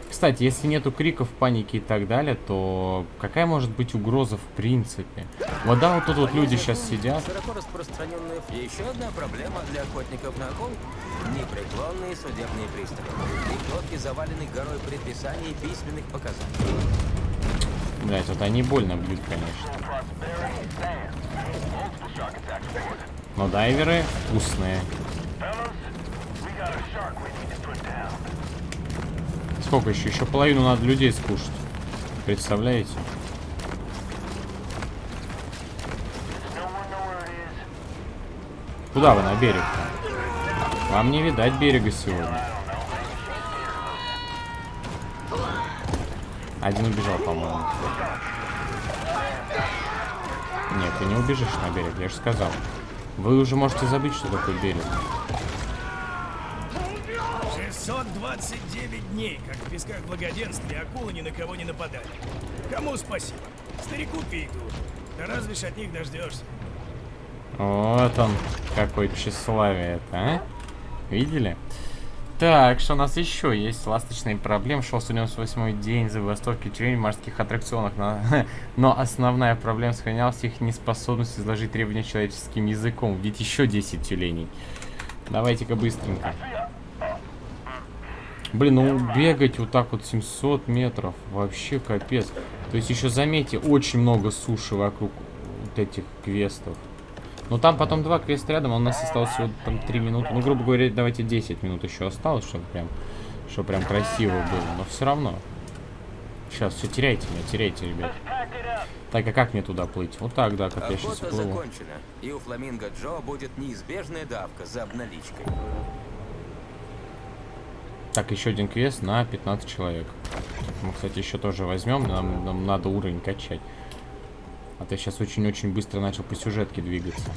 Кстати, если нету криков, паники и так далее, то какая может быть угроза в принципе? Вот да, вот тут вот люди сейчас сидят. Широко распространенная и еще одна проблема для охотников на акул – непреклонные судебные приставы. Их лодки завалены горой предписаний и письменных показаний. Блять, вот они больно бьют, конечно. Но дайверы вкусные. Сколько еще? Еще половину надо людей скушать. Представляете? Куда вы на берег? Вам не видать берега сегодня. Один убежал, по-моему. Нет, ты не убежишь на берег, я же сказал. Вы уже можете забыть, что такое берег. 629 дней, как в песках благоденствия, акулы ни на кого не нападали. Кому спасибо? Старику Питу. Да разве ж от них дождешься? Вот он, какое тщеславие это, а? Видели? Так, что у нас еще есть? Ласточные проблемы. Шел 198 день забастовки тюленей в морских аттракционах. Но, но основная проблема сохранялась их неспособность изложить требования человеческим языком. Ведь еще 10 тюленей. Давайте-ка быстренько. Блин, ну бегать вот так вот 700 метров. Вообще капец. То есть еще заметьте, очень много суши вокруг вот этих квестов. Ну там потом два квеста рядом, а у нас осталось всего там 3 минуты. Ну, грубо говоря, давайте 10 минут еще осталось, чтобы прям, чтобы прям красиво было. Но все равно. Сейчас, все, теряйте меня, теряйте, ребят. Так, а как мне туда плыть? Вот так, да, как я сейчас Охота плыву. закончена, и у Фламинго Джо будет неизбежная давка за обналичкой. Так, еще один квест на 15 человек. Мы, кстати, еще тоже возьмем. Нам, нам надо уровень качать. А то я сейчас очень-очень быстро начал по сюжетке двигаться.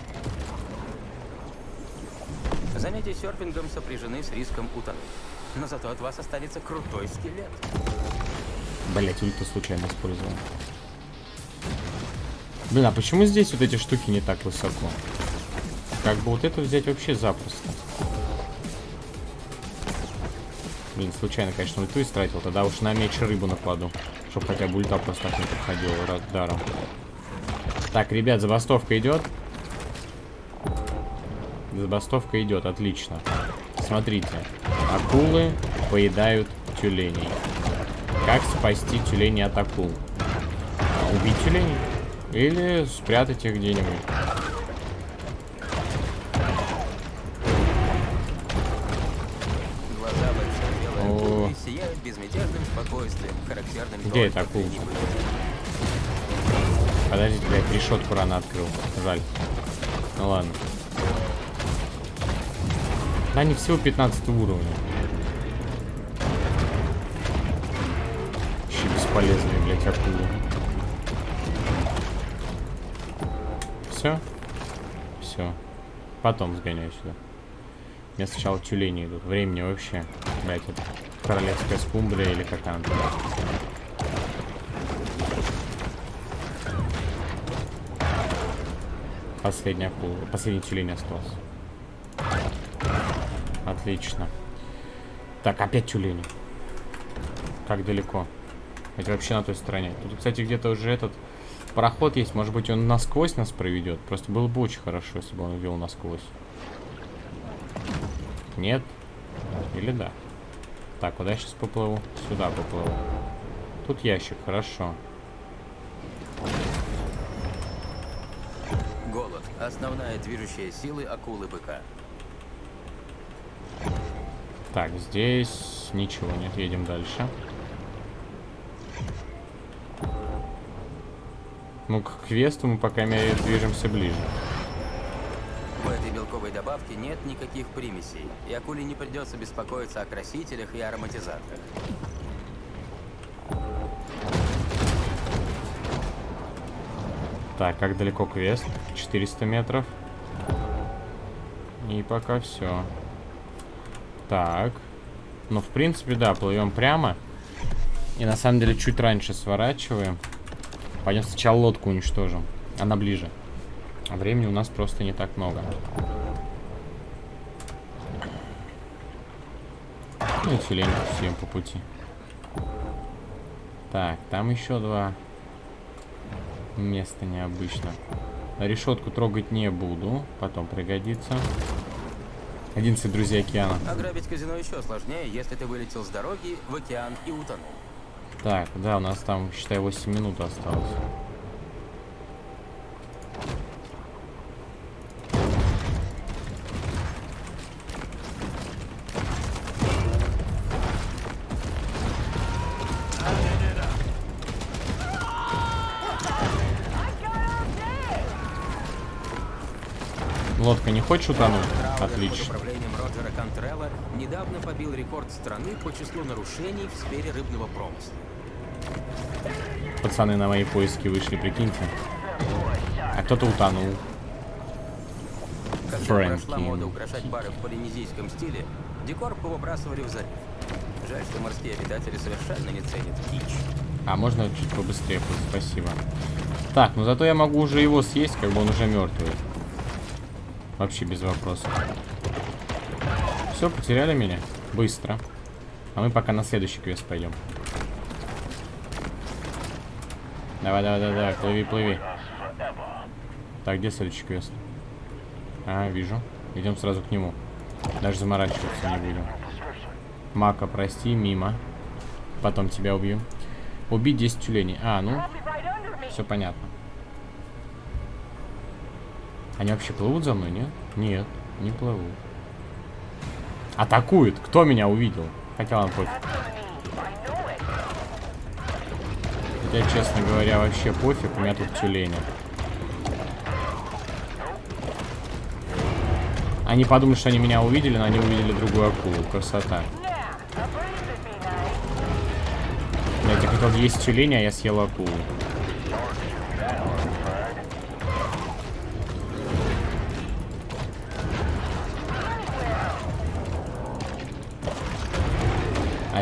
Занятия серфингом сопряжены с риском утонуть. Но зато от вас останется крутой скелет. Блять, ульта случайно использовал. Блин, а почему здесь вот эти штуки не так высоко? Как бы вот это взять вообще запросто. Блин, случайно, конечно, ульту истратил. Тогда уж на меч рыбу накладу. Чтоб хотя бы ульта просто так не проходила раз даром. Так, ребят, забастовка идет. Забастовка идет, отлично. Смотрите. Акулы поедают тюленей. Как спасти тюленей от акул? Убить тюленей? Или спрятать их где-нибудь? Безмятежным спокойствием, характерным Где эта акула? Подождите, блядь, решетку рано открыл. Жаль. Ну ладно. Да они всего 15 уровня. Вообще бесполезные, блядь, акулы. Все? Все. Потом сгоняю сюда. Меня сначала тюлени идут. Времени вообще. Блядь, это королевская скумбрия или как она там. Последний акула. Последний тюлень остался. Отлично. Так, опять тюлени. Как далеко? Это вообще на той стороне. Тут, кстати, где-то уже этот пароход есть. Может быть, он насквозь нас проведет. Просто было бы очень хорошо, если бы он вел насквозь. Нет? Или да? Так, куда я сейчас поплыву? Сюда поплыву. Тут ящик, хорошо. Голод – основная движущая силы акулы-быка. Так, здесь ничего нет, едем дальше. Ну, к квесту мы, по крайней мере, движемся ближе. Белковой добавке нет никаких примесей, и акуле не придется беспокоиться о красителях и ароматизаторах. Так, как далеко квест? 400 метров. И пока все. Так. Ну, в принципе, да, плывем прямо. И на самом деле чуть раньше сворачиваем. Пойдем сначала лодку уничтожим. Она ближе. А времени у нас просто не так много. Ну и тюлень съем по пути. Так, там еще два места необычно. Решетку трогать не буду, потом пригодится. 11 друзей океана. Ограбить казино еще сложнее, если ты вылетел с дороги в океан и утонул. Так, да, у нас там, считай, 8 минут осталось. Хочешь утонуть? Отлично. управлением Роджера Контрелла недавно побил рекорд страны по числу нарушений в сфере рыбного промысла. Пацаны на мои поиски вышли, прикиньте. А кто-то утонул. Когда Фрэнки. прошла мода украшать бары в полинезийском стиле, декор повыбрасывали в залив. Жаль, что морские обитатели совершенно не ценят кич. А можно чуть побыстрее, спасибо. Так, ну зато я могу уже его съесть, как бы он уже мертвый. Вообще без вопросов. Все, потеряли меня? Быстро. А мы пока на следующий квест пойдем. Давай, давай, давай, давай, плыви, плыви. Так, где следующий квест? А, вижу. Идем сразу к нему. Даже заморачиваться не будем. Мака, прости, мимо. Потом тебя убью. Убить 10 тюленей. А, ну, все понятно. Они вообще плывут за мной, нет? Нет, не плывут. Атакуют! Кто меня увидел? Хотя ладно, пофиг. Хотя, честно говоря, вообще пофиг, у меня тут тюлени. Они подумают, что они меня увидели, но они увидели другую акулу. Красота. Я тебе хотел есть тюлени, а я съел акулу.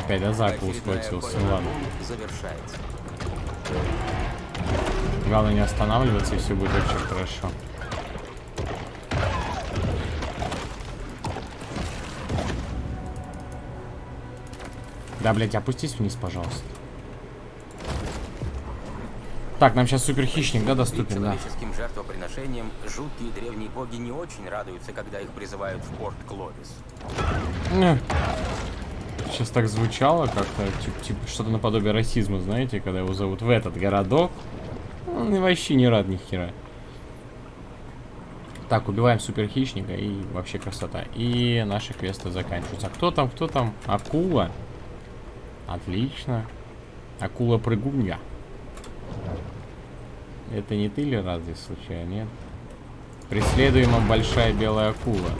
Опять, да, за Очередная схватился. Ну ладно. акул завершается. Главное не останавливаться, и все будет очень хорошо. Да, блядь, опустись вниз, пожалуйста. Так, нам сейчас супер хищник, да, доступен, да. человеческим жертвоприношениям жуткие древние боги не очень радуются, когда их призывают в порт Кловис. Сейчас так звучало как-то, типа, типа что-то наподобие расизма, знаете, когда его зовут в этот городок. Он и вообще не рад ни хера. Так, убиваем супер хищника и вообще красота. И наши квесты заканчиваются. А кто там, кто там? Акула. Отлично. Акула-прыгунья. Это не ты ли разве случайно, нет? Преследуема большая белая акула.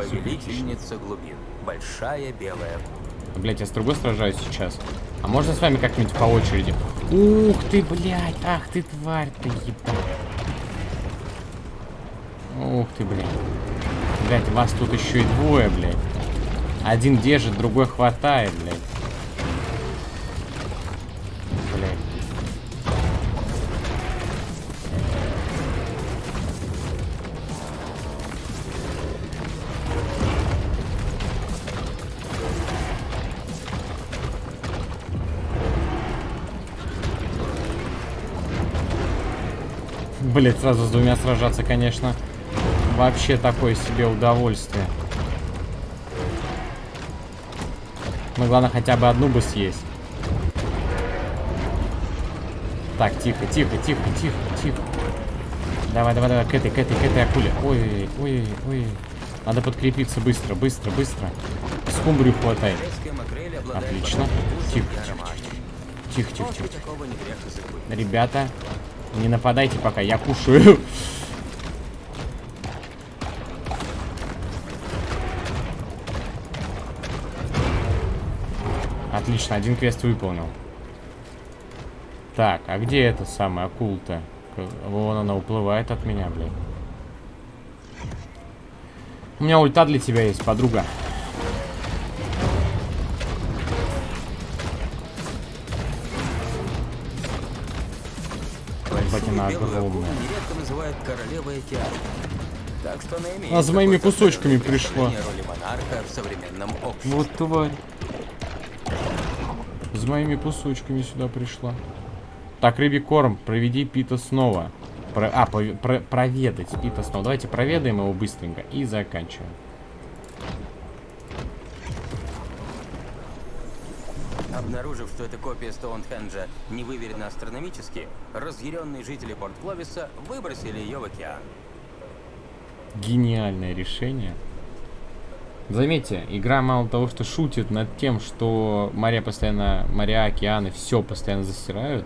Повелительница глубин. Большая белая Блять, я с другой сражаюсь сейчас. А можно с вами как-нибудь по очереди? Ух ты, блядь, ах ты тварь ты, ебать. Ух ты, блядь. Блядь, вас тут еще и двое, блядь. Один держит, другой хватает, блядь. Блять, сразу с двумя сражаться, конечно, вообще такое себе удовольствие. Ну, главное, хотя бы одну бы съесть. Так, тихо, тихо, тихо, тихо, тихо. Давай, давай, давай, к этой, к этой, к этой акуле. Ой, ой, ой. Надо подкрепиться быстро, быстро, быстро. Скумбрию хватает. Отлично. Тихо, тихо. Тихо, тихо, тихо. забыть. Ребята, не нападайте пока, я кушаю. Отлично, один квест выполнил. Так, а где эта самая акула-то? Вон она уплывает от меня, блин. У меня ульта для тебя есть, подруга. Ебать, она огромная. нередко называют королевой океана. Так что она имеет А за моими кусочками пришла. Вот тварь. С моими кусочками сюда пришла. Так, рыбий корм, проведи Пита снова. Про- а, пове- про- проведать Пита снова. Давайте проведаем его быстренько и заканчиваем. Обнаружив, что эта копия Стоунхенджа не выверена астрономически, разъяренные жители Порт Кловиса выбросили ее в океан. Гениальное решение. Заметьте, игра мало того, что шутит над тем, что моря постоянно, моря, океаны, все постоянно засирают.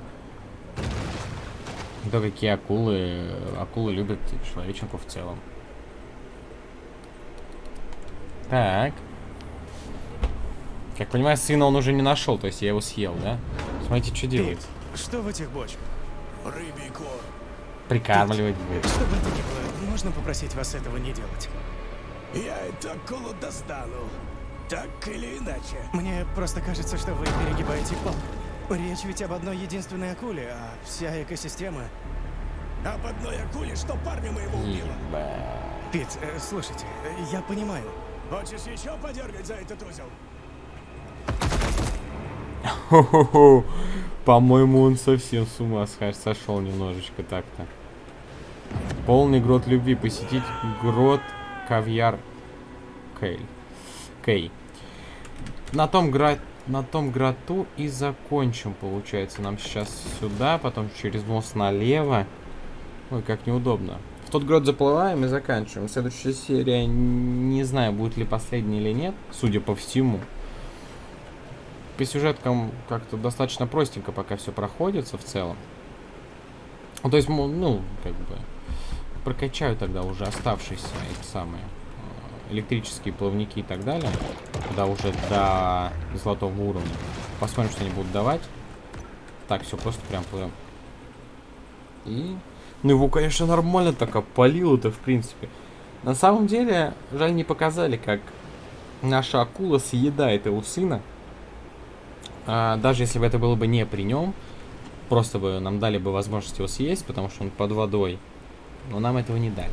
То какие акулы, акулы любят человеченку в целом. Так. Как понимаю, сына он уже не нашел, то есть я его съел, да? Смотрите, что делает. Что в этих бочках? Рыбий корм. Прикармливать будет. Что бы это ни было, можно попросить вас этого не делать? Я эту акулу достану. Так или иначе. Мне просто кажется, что вы перегибаете палку. Речь ведь об одной единственной акуле, а вся экосистема... Об одной акуле, что парня моего убила. Ебать. Пит, э, слушайте, я понимаю. Хочешь еще подергать за этот узел? По-моему, он совсем с ума сошел немножечко так-то. Полный грот любви. Посетить грот Кавьяр Кейл. Кей. На том, гра... на том гроту и закончим, получается. Нам сейчас сюда, потом через мост налево. Ой, как неудобно. В тот грот заплываем и заканчиваем. Следующая серия, не знаю, будет ли последняя или нет, судя по всему по сюжеткам как-то достаточно простенько пока все проходится в целом. Ну, то есть, ну, как бы, прокачаю тогда уже оставшиеся эти самые э, электрические плавники и так далее, когда уже до золотого уровня. Посмотрим, что они будут давать. Так, все, просто прям плывем. И... Ну, его, конечно, нормально так опалило-то, в принципе. На самом деле, жаль, не показали, как наша акула съедает его сына. А, даже если бы это было бы не при нем, просто бы нам дали бы возможность его съесть, потому что он под водой. Но нам этого не дали.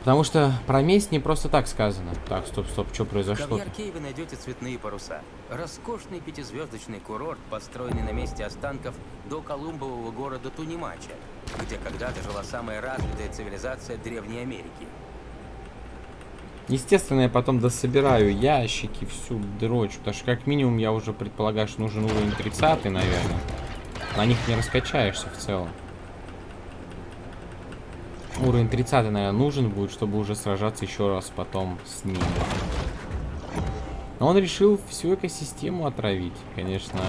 Потому что про месть не просто так сказано. Так, стоп, стоп, что В произошло? Кавьяр вы найдете цветные паруса. Роскошный пятизвездочный курорт, построенный на месте останков до Колумбового города Тунимача, где когда-то жила самая развитая цивилизация Древней Америки. Естественно, я потом дособираю ящики, всю дрочь, потому что как минимум я уже предполагаю, что нужен уровень 30, наверное. На них не раскачаешься в целом. Уровень 30, наверное, нужен будет, чтобы уже сражаться еще раз потом с ним. Но он решил всю экосистему отравить. Конечно,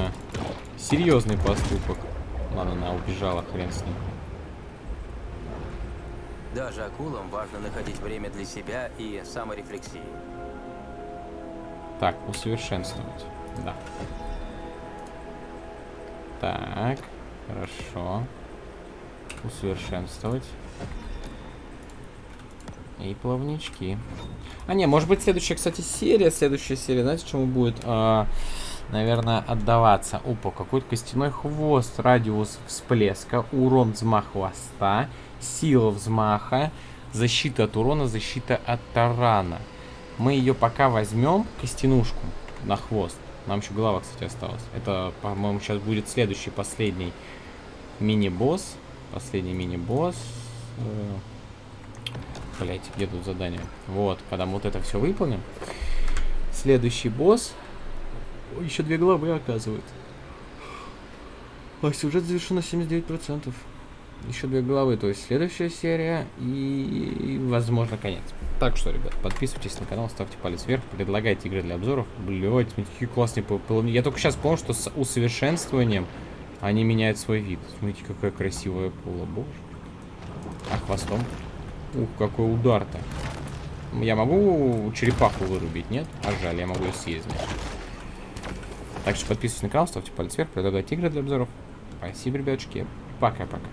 серьезный поступок. Ладно, она убежала, хрен с ним. Даже акулам важно находить время для себя и саморефлексии. Так, усовершенствовать. Да. Так, хорошо. Усовершенствовать. И плавнички. А не, может быть следующая, кстати, серия, следующая серия, знаете, чему будет, а, наверное, отдаваться? Опа, какой-то костяной хвост, радиус всплеска, урон взмах хвоста, сила взмаха, защита от урона, защита от тарана. Мы ее пока возьмем, костянушку, на хвост. Нам еще голова, кстати, осталась. Это, по-моему, сейчас будет следующий, последний мини-босс. Последний мини-босс. Блять, где тут задание? Вот, когда мы вот это все выполним. Следующий босс. Еще две главы оказывает. А сюжет завершен на 79%. Еще две головы, то есть следующая серия и, возможно, конец. Так что, ребят, подписывайтесь на канал, ставьте палец вверх, предлагайте игры для обзоров. Блять, какие классные полы. Я только сейчас понял, что с усовершенствованием они меняют свой вид. Смотрите, какая красивая пола, боже. А хвостом? Ух, какой удар-то. Я могу черепаху вырубить, нет? А жаль, я могу ее съесть. Так что подписывайтесь на канал, ставьте палец вверх, предлагайте игры для обзоров. Спасибо, ребятушки. Пока-пока.